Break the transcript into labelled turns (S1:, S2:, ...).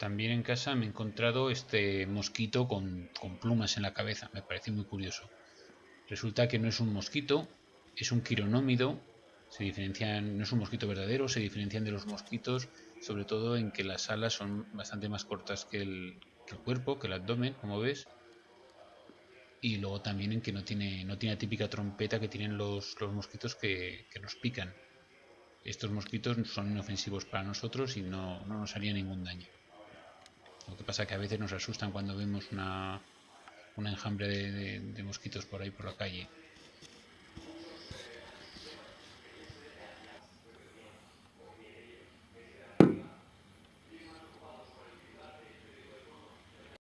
S1: También en casa me he encontrado este mosquito con, plumas en la cabeza. Me parece muy curioso. Resulta que no es un mosquito, es un quironómido. Se diferencian, no es un mosquito verdadero, se diferencian de los mosquitos, sobre todo en que las alas son bastante más cortas que el, cuerpo, que el abdomen, como ves. Y luego también en que no tiene, no tiene la típica trompeta que tienen los, mosquitos que, que nos pican. Estos mosquitos son inofensivos para nosotros y no, no nos harían ningún daño. Pasa que a veces nos asustan cuando vemos una, un enjambre de, de, mosquitos por ahí por la calle.